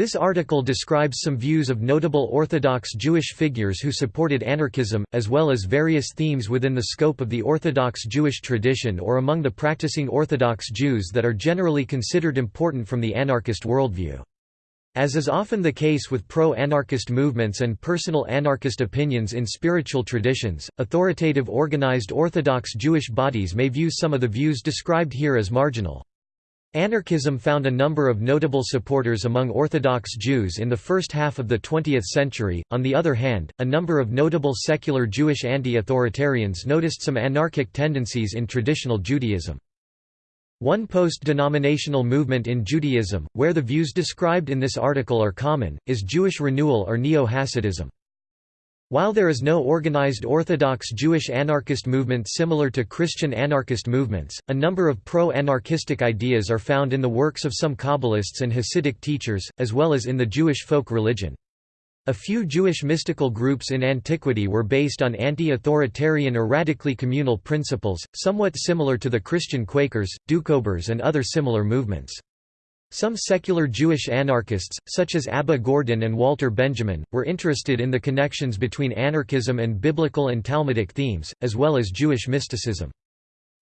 This article describes some views of notable Orthodox Jewish figures who supported anarchism, as well as various themes within the scope of the Orthodox Jewish tradition or among the practicing Orthodox Jews that are generally considered important from the anarchist worldview. As is often the case with pro-anarchist movements and personal anarchist opinions in spiritual traditions, authoritative organized Orthodox Jewish bodies may view some of the views described here as marginal. Anarchism found a number of notable supporters among Orthodox Jews in the first half of the 20th century. On the other hand, a number of notable secular Jewish anti-authoritarians noticed some anarchic tendencies in traditional Judaism. One post-denominational movement in Judaism, where the views described in this article are common, is Jewish renewal or Neo-Hasidism. While there is no organized Orthodox Jewish anarchist movement similar to Christian anarchist movements, a number of pro-anarchistic ideas are found in the works of some Kabbalists and Hasidic teachers, as well as in the Jewish folk religion. A few Jewish mystical groups in antiquity were based on anti-authoritarian or radically communal principles, somewhat similar to the Christian Quakers, Doukhobors and other similar movements. Some secular Jewish anarchists, such as Abba Gordin and Walter Benjamin, were interested in the connections between anarchism and biblical and Talmudic themes, as well as Jewish mysticism.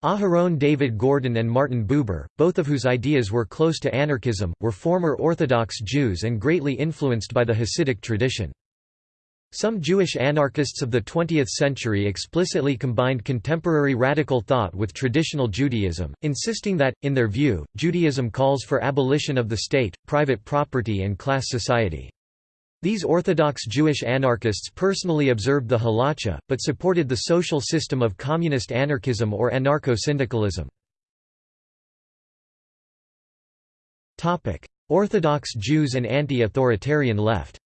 Aharon David Gordon and Martin Buber, both of whose ideas were close to anarchism, were former Orthodox Jews and greatly influenced by the Hasidic tradition. Some Jewish anarchists of the 20th century explicitly combined contemporary radical thought with traditional Judaism, insisting that, in their view, Judaism calls for abolition of the state, private property and class society. These Orthodox Jewish anarchists personally observed the halacha, but supported the social system of communist anarchism or anarcho-syndicalism. Orthodox Jews and anti-authoritarian left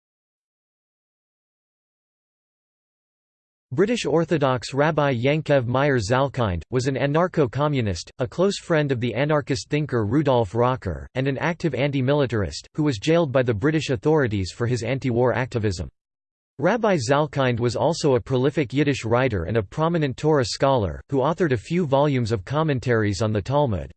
British Orthodox Rabbi Yankev Meyer Zalkind, was an anarcho-communist, a close friend of the anarchist thinker Rudolf Rocker, and an active anti-militarist, who was jailed by the British authorities for his anti-war activism. Rabbi Zalkind was also a prolific Yiddish writer and a prominent Torah scholar, who authored a few volumes of commentaries on the Talmud.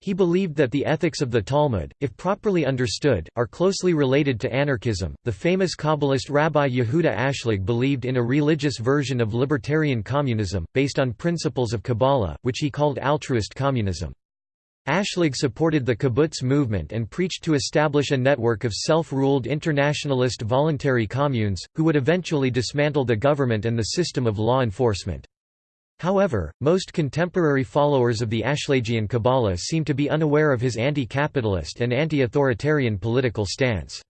He believed that the ethics of the Talmud, if properly understood, are closely related to anarchism. The famous Kabbalist Rabbi Yehuda Ashlag believed in a religious version of libertarian communism, based on principles of Kabbalah, which he called altruist communism. Ashlag supported the kibbutz movement and preached to establish a network of self-ruled internationalist voluntary communes, who would eventually dismantle the government and the system of law enforcement. However, most contemporary followers of the Ashlagian Kabbalah seem to be unaware of his anti-capitalist and anti-authoritarian political stance.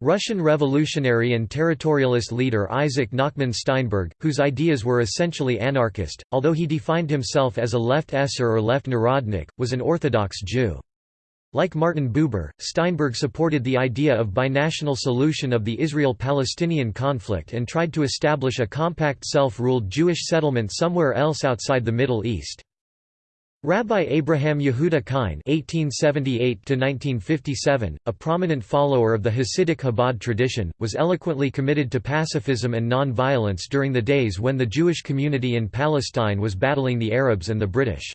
Russian revolutionary and territorialist leader Isaac Nachman Steinberg, whose ideas were essentially anarchist, although he defined himself as a left esser or left narodnik, was an Orthodox Jew. Like Martin Buber, Steinberg supported the idea of binational solution of the Israel-Palestinian conflict and tried to establish a compact self-ruled Jewish settlement somewhere else outside the Middle East. Rabbi Abraham Yehuda Kein (1878–1957), a prominent follower of the Hasidic Chabad tradition, was eloquently committed to pacifism and non-violence during the days when the Jewish community in Palestine was battling the Arabs and the British.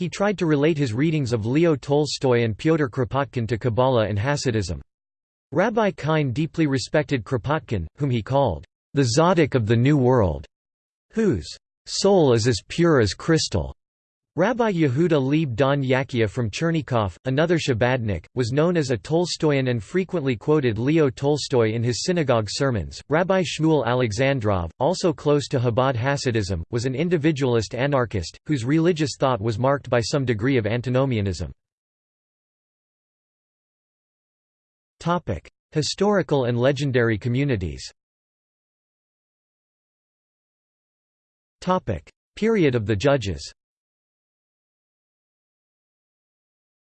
He tried to relate his readings of Leo Tolstoy and Pyotr Kropotkin to Kabbalah and Hasidism. Rabbi Kein deeply respected Kropotkin, whom he called, "...the Tzaddik of the New World", whose "...soul is as pure as crystal." Rabbi Yehuda Leib Don Yahia from Chernigov, another Chabadnik, was known as a Tolstoyan and frequently quoted Leo Tolstoy in his synagogue sermons. Rabbi Shmuel Alexandrov, also close to Chabad Hasidism, was an individualist anarchist, whose religious thought was marked by some degree of antinomianism. Historical and legendary communities Period of the Judges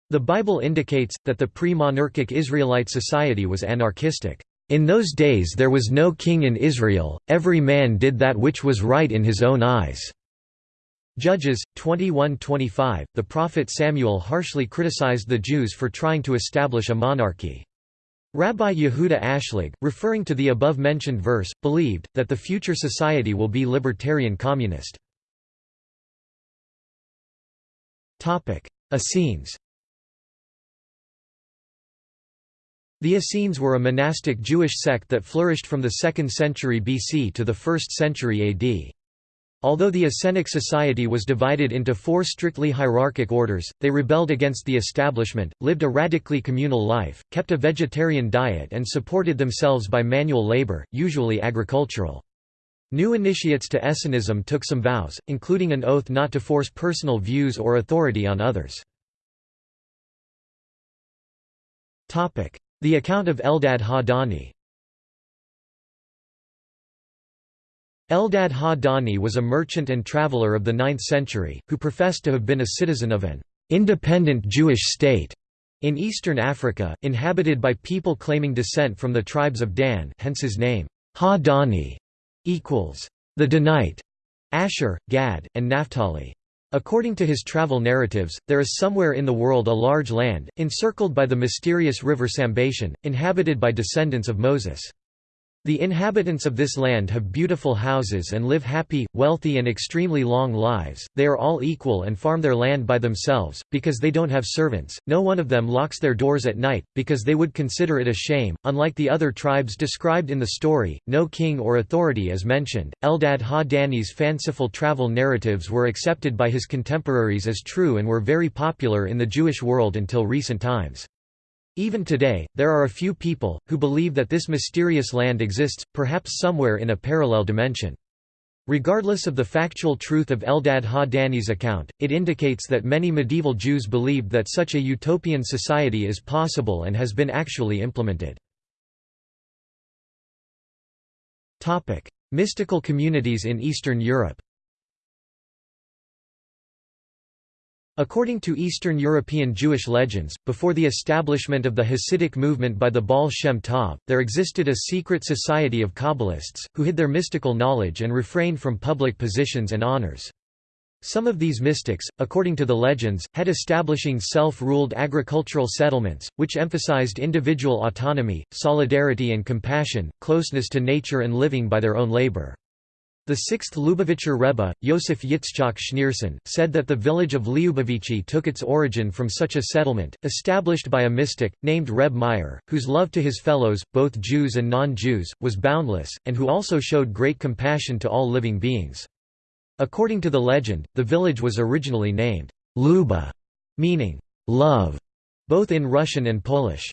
The Bible indicates, that the pre-monarchic Israelite society was anarchistic. In those days there was no king in Israel, every man did that which was right in his own eyes." Judges, 21-25, the prophet Samuel harshly criticized the Jews for trying to establish a monarchy. Rabbi Yehuda Ashlag, referring to the above-mentioned verse, believed, that the future society will be libertarian communist. Essenes The Essenes were a monastic Jewish sect that flourished from the 2nd century BC to the 1st century AD. Although the Essenic society was divided into four strictly hierarchic orders, they rebelled against the establishment, lived a radically communal life, kept a vegetarian diet and supported themselves by manual labor, usually agricultural. New initiates to Essenism took some vows, including an oath not to force personal views or authority on others. The account of Eldad ha-Dani Eldad ha-Dani was a merchant and traveler of the 9th century, who professed to have been a citizen of an independent Jewish state in eastern Africa, inhabited by people claiming descent from the tribes of Dan hence his name, Ha-Dani, equals the Danite, Asher, Gad, and Naphtali. According to his travel narratives, there is somewhere in the world a large land, encircled by the mysterious river Sambation, inhabited by descendants of Moses. The inhabitants of this land have beautiful houses and live happy, wealthy and extremely long lives, they are all equal and farm their land by themselves, because they don't have servants, no one of them locks their doors at night, because they would consider it a shame. Unlike the other tribes described in the story, no king or authority is mentioned. Eldad ha-Dani's fanciful travel narratives were accepted by his contemporaries as true and were very popular in the Jewish world until recent times. Even today, there are a few people, who believe that this mysterious land exists, perhaps somewhere in a parallel dimension. Regardless of the factual truth of Eldad ha-Dani's account, it indicates that many medieval Jews believed that such a utopian society is possible and has been actually implemented. Mystical communities in Eastern Europe According to Eastern European Jewish legends, before the establishment of the Hasidic movement by the Baal Shem Tov, there existed a secret society of Kabbalists, who hid their mystical knowledge and refrained from public positions and honors. Some of these mystics, according to the legends, had establishing self-ruled agricultural settlements, which emphasized individual autonomy, solidarity and compassion, closeness to nature and living by their own labor. The sixth Lubavitcher Rebbe, Yosef Yitzchak Schneerson, said that the village of Lyubavichi took its origin from such a settlement, established by a mystic, named Reb Meir, whose love to his fellows, both Jews and non-Jews, was boundless, and who also showed great compassion to all living beings. According to the legend, the village was originally named Luba, meaning love, both in Russian and Polish.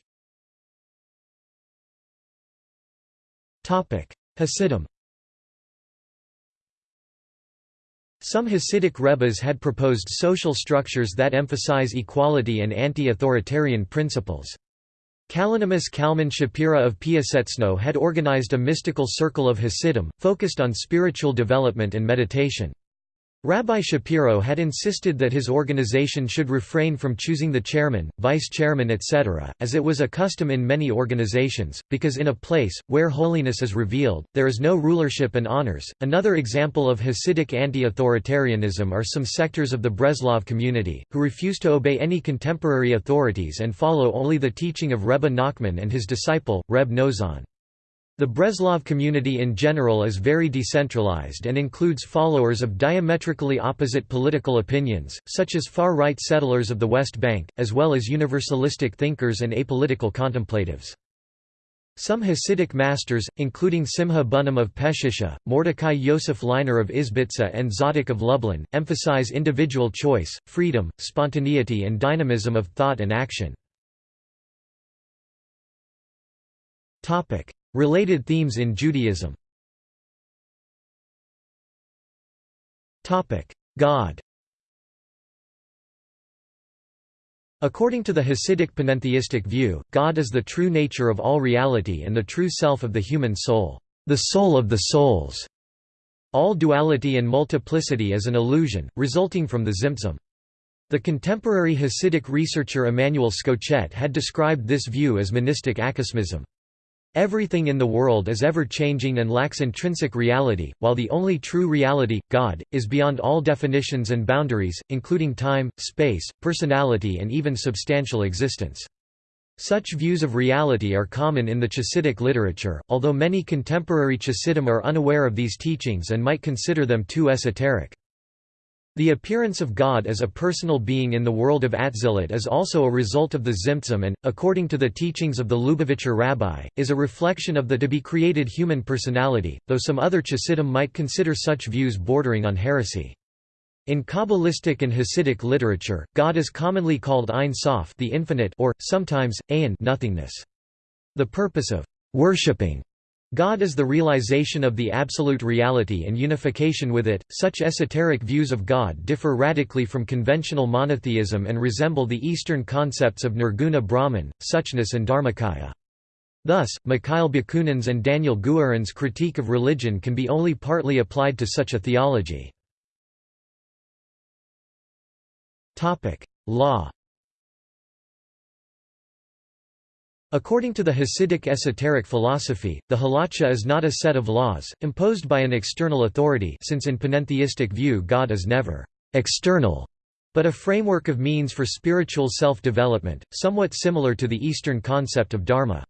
Hasidim Some Hasidic rebbes had proposed social structures that emphasize equality and anti-authoritarian principles. Kalonymus Kalman Shapira of Piaseczno had organized a mystical circle of Hasidim, focused on spiritual development and meditation. Rabbi Shapira had insisted that his organization should refrain from choosing the chairman, vice chairman etc., as it was a custom in many organizations, because in a place, where holiness is revealed, there is no rulership and honors. Another example of Hasidic anti-authoritarianism are some sectors of the Breslov community, who refuse to obey any contemporary authorities and follow only the teaching of Rebbe Nachman and his disciple, Reb Noson. The Breslov community in general is very decentralized and includes followers of diametrically opposite political opinions, such as far-right settlers of the West Bank, as well as universalistic thinkers and apolitical contemplatives. Some Hasidic masters, including Simha Bunim of Peshisha, Mordecai Yosef Leiner of Izbitza and Zadok of Lublin, emphasize individual choice, freedom, spontaneity and dynamism of thought and action. Related themes in Judaism God According to the Hasidic panentheistic view, God is the true nature of all reality and the true self of the human soul, the soul of the souls. All duality and multiplicity is an illusion, resulting from the Tzimtzum. The contemporary Hasidic researcher Emanuel Schochet had described this view as monistic acosmism. Everything in the world is ever-changing and lacks intrinsic reality, while the only true reality, God, is beyond all definitions and boundaries, including time, space, personality and even substantial existence. Such views of reality are common in the Chassidic literature, although many contemporary Chassidim are unaware of these teachings and might consider them too esoteric. The appearance of God as a personal being in the world of Atzilut is also a result of the Tzimtzum and, according to the teachings of the Lubavitcher rabbi, is a reflection of the to-be-created human personality, though some other Chassidim might consider such views bordering on heresy. In Kabbalistic and Hasidic literature, God is commonly called Ein Sof the infinite or, sometimes, Ayin nothingness. The purpose of worshipping God is the realization of the absolute reality and unification with it. Such esoteric views of God differ radically from conventional monotheism and resemble the Eastern concepts of Nirguna Brahman, Suchness, and Dharmakaya. Thus, Mikhail Bakunin's and Daniel Guerin's critique of religion can be only partly applied to such a theology. Law According to the Hasidic esoteric philosophy, the halacha is not a set of laws, imposed by an external authority since in panentheistic view God is never «external», but a framework of means for spiritual self-development, somewhat similar to the Eastern concept of dharma.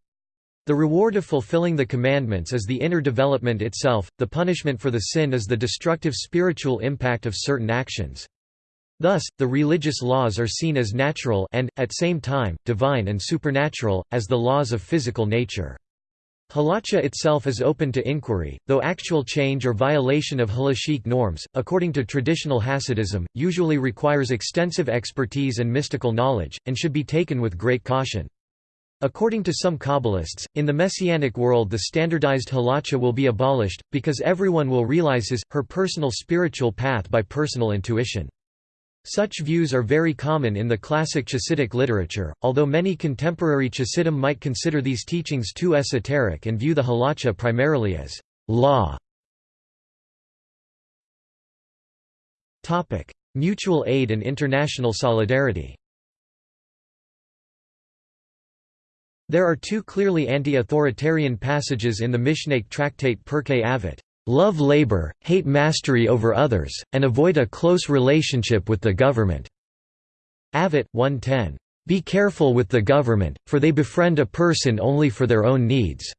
The reward of fulfilling the commandments is the inner development itself, the punishment for the sin is the destructive spiritual impact of certain actions. Thus, the religious laws are seen as natural and, at same time, divine and supernatural, as the laws of physical nature. Halacha itself is open to inquiry, though actual change or violation of halachic norms, according to traditional Hasidism, usually requires extensive expertise and mystical knowledge, and should be taken with great caution. According to some Kabbalists, in the Messianic world the standardized halacha will be abolished, because everyone will realize his, her personal spiritual path by personal intuition. Such views are very common in the classic Chasidic literature, although many contemporary Chasidim might consider these teachings too esoteric and view the halacha primarily as law. Mutual aid and international solidarity There are two clearly anti-authoritarian passages in the Mishnaic tractate Pirkei Avot. Love labor, hate mastery over others, and avoid a close relationship with the government." Avot 110. Be careful with the government, for they befriend a person only for their own needs.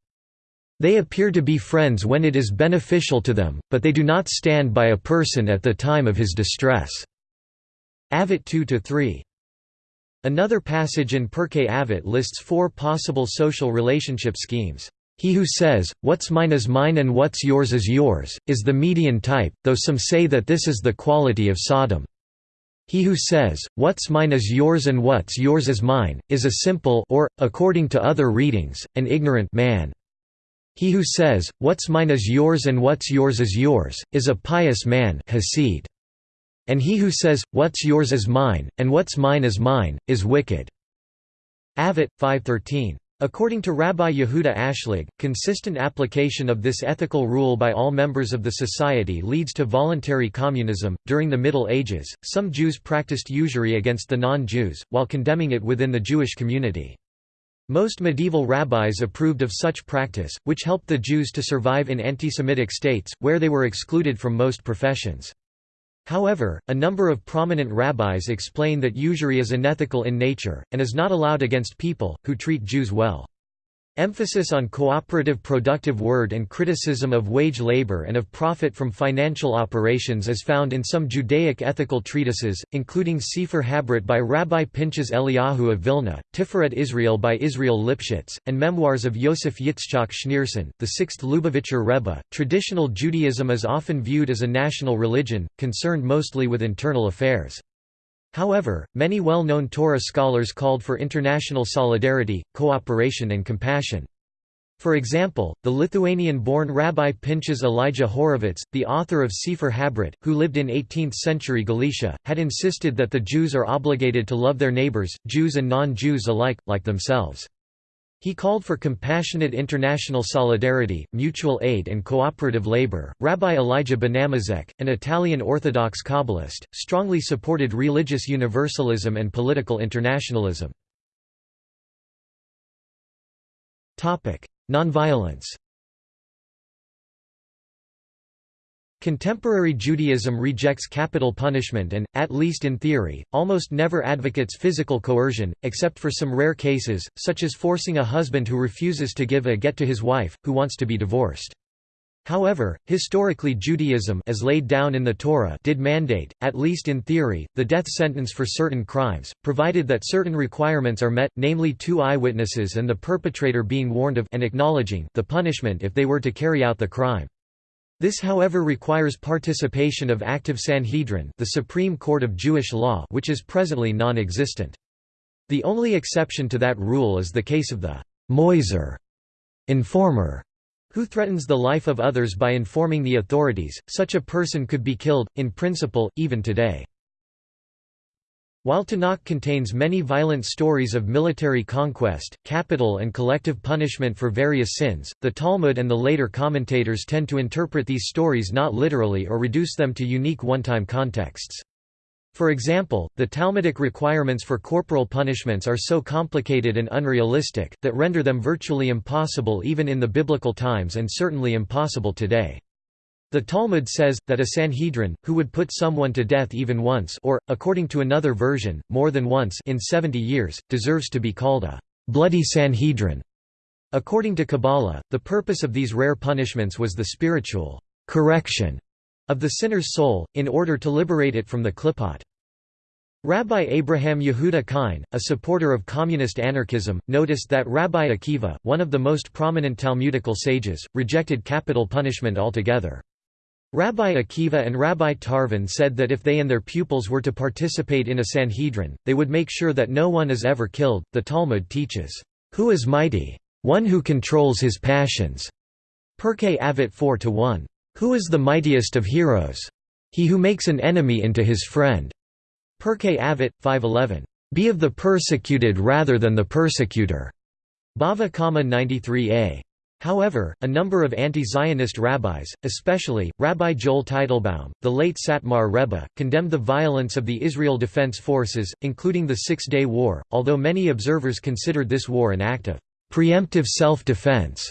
They appear to be friends when it is beneficial to them, but they do not stand by a person at the time of his distress." Avot 2–3. Another passage in Pirkei Avot lists four possible social relationship schemes. He who says, what's mine is mine and what's yours is yours, is the median type, though some say that this is the quality of Sodom. He who says, what's mine is yours and what's yours is mine, is a simple or, according to other readings, an ignorant man. He who says, what's mine is yours and what's yours is yours, is a pious man Hasid. And he who says, what's yours is mine, and what's mine is mine, is wicked. Avot 513 According to Rabbi Yehuda Ashlag, consistent application of this ethical rule by all members of the society leads to voluntary communism. During the Middle Ages, some Jews practiced usury against the non Jews, while condemning it within the Jewish community. Most medieval rabbis approved of such practice, which helped the Jews to survive in anti Semitic states, where they were excluded from most professions. However, a number of prominent rabbis explain that usury is unethical in nature, and is not allowed against people, who treat Jews well. Emphasis on cooperative productive word and criticism of wage labor and of profit from financial operations is found in some Judaic ethical treatises, including Sefer Habrit by Rabbi Pinchas Eliyahu of Vilna, Tiferet Israel by Israel Lipshitz, and memoirs of Yosef Yitzchak Schneerson, the sixth Lubavitcher Rebbe. Traditional Judaism is often viewed as a national religion, concerned mostly with internal affairs. However, many well-known Torah scholars called for international solidarity, cooperation and compassion. For example, the Lithuanian-born Rabbi Pinchas Elijah Horovitz, the author of Sefer Habrit, who lived in 18th-century Galicia, had insisted that the Jews are obligated to love their neighbors, Jews and non-Jews alike, like themselves. He called for compassionate international solidarity, mutual aid and cooperative labor. Rabbi Elijah Benamozegh, an Italian Orthodox Kabbalist, strongly supported religious universalism and political internationalism. Nonviolence. Contemporary Judaism rejects capital punishment and, at least in theory, almost never advocates physical coercion, except for some rare cases, such as forcing a husband who refuses to give a get to his wife, who wants to be divorced. However, historically Judaism as laid down in the Torah did mandate, at least in theory, the death sentence for certain crimes, provided that certain requirements are met, namely two eyewitnesses and the perpetrator being warned of and acknowledging the punishment if they were to carry out the crime. This however requires participation of active Sanhedrin the Supreme Court of Jewish law which is presently non-existent. The only exception to that rule is the case of the «moiser» informer, who threatens the life of others by informing the authorities, such a person could be killed, in principle, even today. While Tanakh contains many violent stories of military conquest, capital and collective punishment for various sins, the Talmud and the later commentators tend to interpret these stories not literally or reduce them to unique one-time contexts. For example, the Talmudic requirements for corporal punishments are so complicated and unrealistic, that render them virtually impossible even in the biblical times and certainly impossible today. The Talmud says, that a Sanhedrin, who would put someone to death even once or, according to another version, more than once in 70 years, deserves to be called a bloody Sanhedrin. According to Kabbalah, the purpose of these rare punishments was the spiritual correction of the sinner's soul, in order to liberate it from the klipot. Rabbi Abraham Yehuda Kine, a supporter of communist anarchism, noticed that Rabbi Akiva, one of the most prominent Talmudical sages, rejected capital punishment altogether. Rabbi Akiva and Rabbi Tarfon said that if they and their pupils were to participate in a Sanhedrin, they would make sure that no one is ever killed. The Talmud teaches, Who is mighty? One who controls his passions. Pirkei Avot 4 1. Who is the mightiest of heroes? He who makes an enemy into his friend. Pirkei Avot, 5.11. Be of the persecuted rather than the persecutor. Bava Kama 93a. However, a number of anti-Zionist rabbis, especially, Rabbi Joel Teitelbaum, the late Satmar Rebbe, condemned the violence of the Israel Defense Forces, including the Six-Day War, although many observers considered this war an act of preemptive self-defense.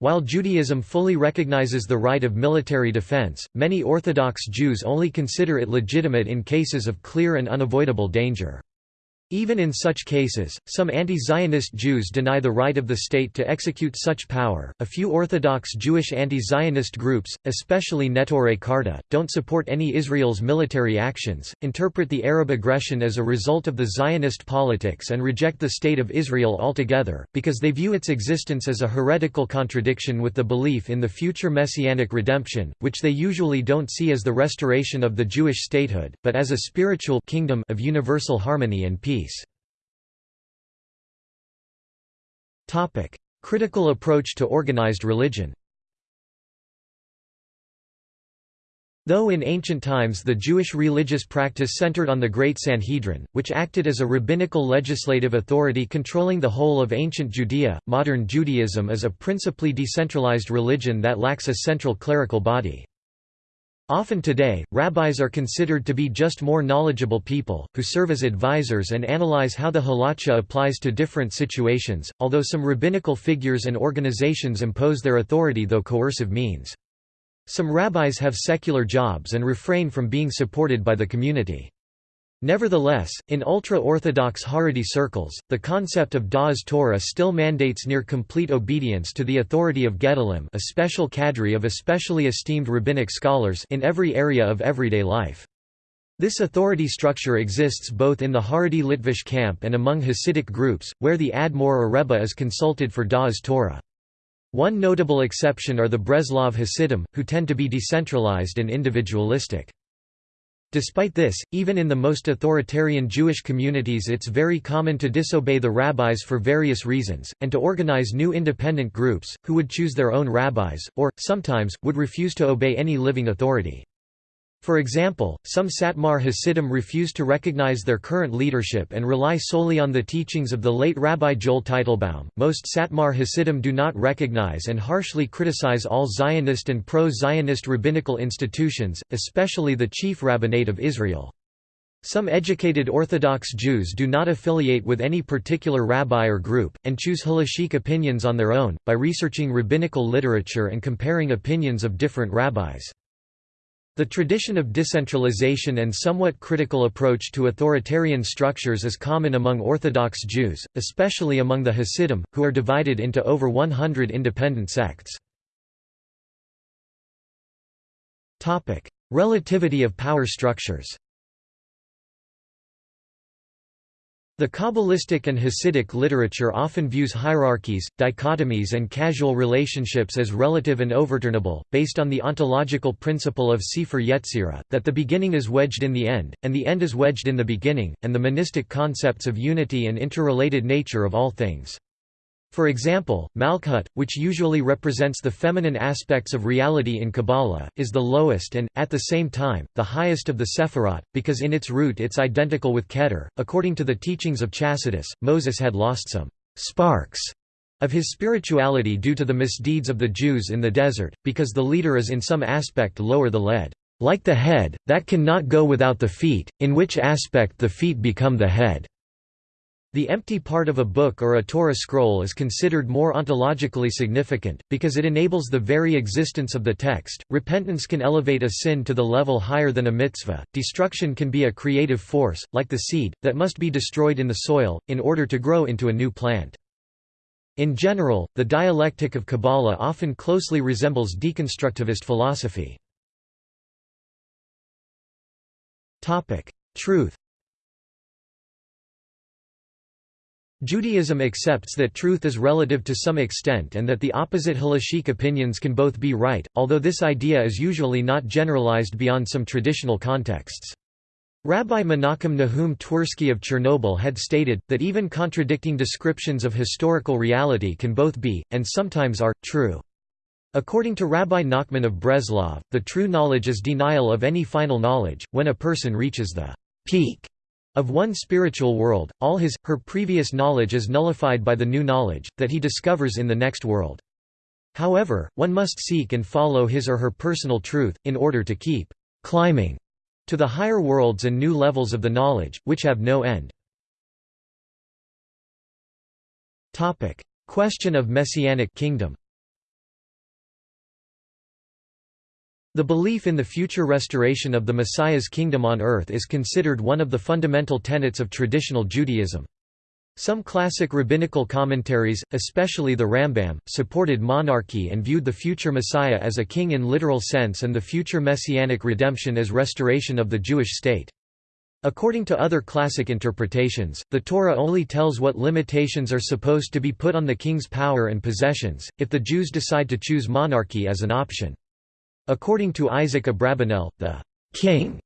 While Judaism fully recognizes the right of military defense, many Orthodox Jews only consider it legitimate in cases of clear and unavoidable danger. Even in such cases, some anti-Zionist Jews deny the right of the state to execute such power. A few Orthodox Jewish anti-Zionist groups, especially Neturei Karta, don't support any Israel's military actions, interpret the Arab aggression as a result of the Zionist politics and reject the state of Israel altogether, because they view its existence as a heretical contradiction with the belief in the future messianic redemption, which they usually don't see as the restoration of the Jewish statehood, but as a spiritual kingdom of universal harmony and peace. Peace. Critical approach to organized religion Though in ancient times the Jewish religious practice centered on the Great Sanhedrin, which acted as a rabbinical legislative authority controlling the whole of ancient Judea, modern Judaism is a principally decentralized religion that lacks a central clerical body. Often today, rabbis are considered to be just more knowledgeable people, who serve as advisors and analyze how the halacha applies to different situations, although some rabbinical figures and organizations impose their authority through coercive means. Some rabbis have secular jobs and refrain from being supported by the community. Nevertheless, in ultra-Orthodox Haredi circles, the concept of Da'as Torah still mandates near complete obedience to the authority of Gedolim a special cadre of especially esteemed rabbinic scholars in every area of everyday life. This authority structure exists both in the Haredi Litvish camp and among Hasidic groups, where the Admor or Rebbe is consulted for Da'as Torah. One notable exception are the Breslov Hasidim, who tend to be decentralized and individualistic. Despite this, even in the most authoritarian Jewish communities it's very common to disobey the rabbis for various reasons, and to organize new independent groups, who would choose their own rabbis, or, sometimes, would refuse to obey any living authority. For example, some Satmar Hasidim refuse to recognize their current leadership and rely solely on the teachings of the late Rabbi Joel Teitelbaum. Most Satmar Hasidim do not recognize and harshly criticize all Zionist and pro Zionist rabbinical institutions, especially the chief rabbinate of Israel. Some educated Orthodox Jews do not affiliate with any particular rabbi or group, and choose halachic opinions on their own, by researching rabbinical literature and comparing opinions of different rabbis. The tradition of decentralization and somewhat critical approach to authoritarian structures is common among Orthodox Jews, especially among the Hasidim, who are divided into over 100 independent sects. Relativity of power structures The Kabbalistic and Hasidic literature often views hierarchies, dichotomies and casual relationships as relative and overturnable, based on the ontological principle of Sefer Yetzirah, that the beginning is wedged in the end, and the end is wedged in the beginning, and the monistic concepts of unity and interrelated nature of all things. For example, Malkuth, which usually represents the feminine aspects of reality in Kabbalah, is the lowest and, at the same time, the highest of the Sephirot, because in its root it's identical with Keter. According to the teachings of Chasidus, Moses had lost some sparks of his spirituality due to the misdeeds of the Jews in the desert, because the leader is in some aspect lower the lead, like the head, that cannot go without the feet, in which aspect the feet become the head. The empty part of a book or a Torah scroll is considered more ontologically significant, because it enables the very existence of the text. Repentance can elevate a sin to the level higher than a mitzvah. Destruction can be a creative force, like the seed, that must be destroyed in the soil, in order to grow into a new plant. In general, the dialectic of Kabbalah often closely resembles deconstructivist philosophy. Truth Judaism accepts that truth is relative to some extent and that the opposite halachic opinions can both be right, although this idea is usually not generalized beyond some traditional contexts. Rabbi Menachem Nahum Twersky of Chernobyl had stated, that even contradicting descriptions of historical reality can both be, and sometimes are, true. According to Rabbi Nachman of Breslov, the true knowledge is denial of any final knowledge, when a person reaches the peak of one spiritual world, all his, her previous knowledge is nullified by the new knowledge, that he discovers in the next world. However, one must seek and follow his or her personal truth, in order to keep climbing to the higher worlds and new levels of the knowledge, which have no end. Question of Messianic kingdom The belief in the future restoration of the Messiah's kingdom on earth is considered one of the fundamental tenets of traditional Judaism. Some classic rabbinical commentaries, especially the Rambam, supported monarchy and viewed the future Messiah as a king in literal sense and the future messianic redemption as restoration of the Jewish state. According to other classic interpretations, the Torah only tells what limitations are supposed to be put on the king's power and possessions, if the Jews decide to choose monarchy as an option. According to Isaac Abravanel, the king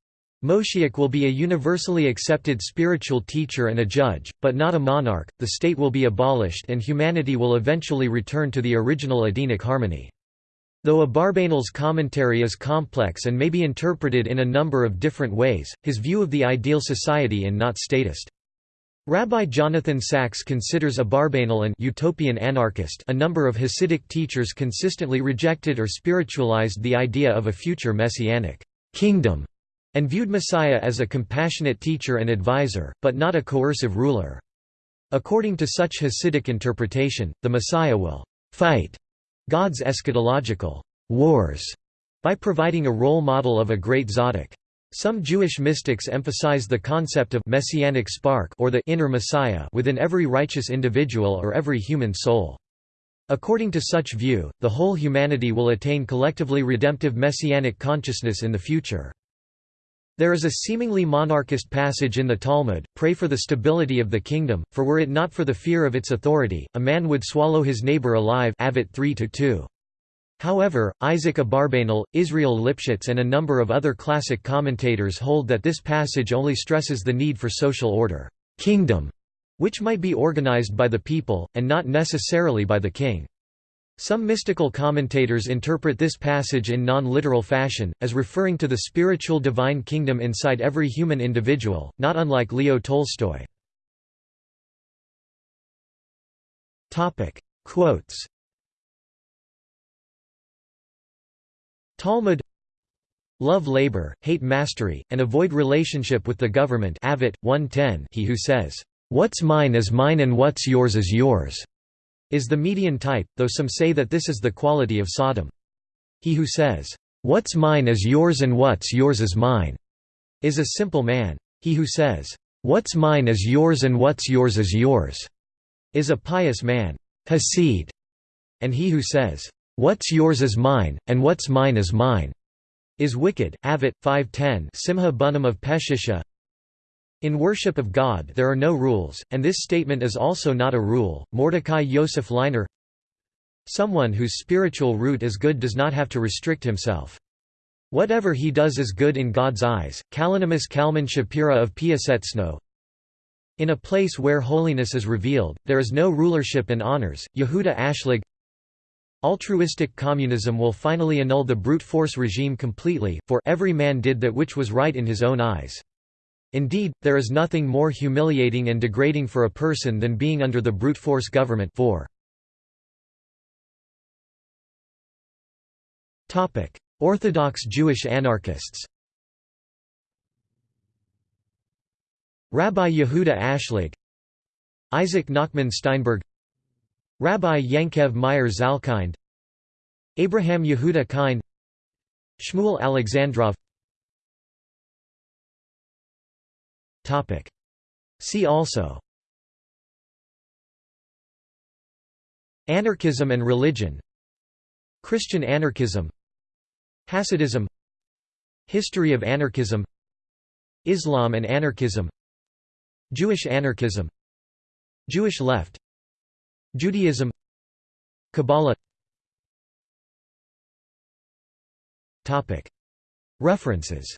Moshiach will be a universally accepted spiritual teacher and a judge, but not a monarch, the state will be abolished and humanity will eventually return to the original Edenic harmony. Though Abarbanel's commentary is complex and may be interpreted in a number of different ways, his view of the ideal society and not statist. Rabbi Jonathan Sacks considers Abarbanel an utopian anarchist a number of Hasidic teachers consistently rejected or spiritualized the idea of a future messianic kingdom, and viewed Messiah as a compassionate teacher and advisor, but not a coercive ruler. According to such Hasidic interpretation, the Messiah will fight God's eschatological wars by providing a role model of a great tzaddik. Some Jewish mystics emphasize the concept of messianic spark or the inner Messiah within every righteous individual or every human soul. According to such view, the whole humanity will attain collectively redemptive messianic consciousness in the future. There is a seemingly monarchist passage in the Talmud, pray for the stability of the kingdom, for were it not for the fear of its authority, a man would swallow his neighbor alive Avot 3 -2. However, Isaac Abarbanel, Israel Lipschitz and a number of other classic commentators hold that this passage only stresses the need for social order kingdom", which might be organized by the people, and not necessarily by the king. Some mystical commentators interpret this passage in non-literal fashion, as referring to the spiritual divine kingdom inside every human individual, not unlike Leo Tolstoy. Quotes Talmud Love labor, hate mastery, and avoid relationship with the government Avot, 110 He who says, "'What's mine is mine and what's yours is yours' is the median type, though some say that this is the quality of Sodom. He who says, "'What's mine is yours and what's yours is mine' is a simple man. He who says, "'What's mine is yours and what's yours is yours' is a pious man. Hasid. And he who says, What's yours is mine, and what's mine is mine, is wicked. Avit 510 Simha Bunim of Peshisha In worship of God there are no rules, and this statement is also not a rule. Mordecai Yosef Leiner Someone whose spiritual root is good does not have to restrict himself. Whatever he does is good in God's eyes. Kalonymus Kalman Shapira of Piaseczno In a place where holiness is revealed, there is no rulership and honors. Yehuda Ashlag Altruistic communism will finally annul the brute force regime completely, for every man did that which was right in his own eyes. Indeed, there is nothing more humiliating and degrading for a person than being under the brute force government 4. Orthodox Jewish anarchists Rabbi Yehuda Ashlag Isaac Nachman Steinberg Rabbi Yankev Meyer Zalkind Abraham Yehuda Kind Shmuel Alexandrov. See also. Anarchism and religion. Christian anarchism. Hasidism. History of anarchism. Islam and anarchism. Jewish anarchism. Jewish left Judaism Kabbalah. Topic. References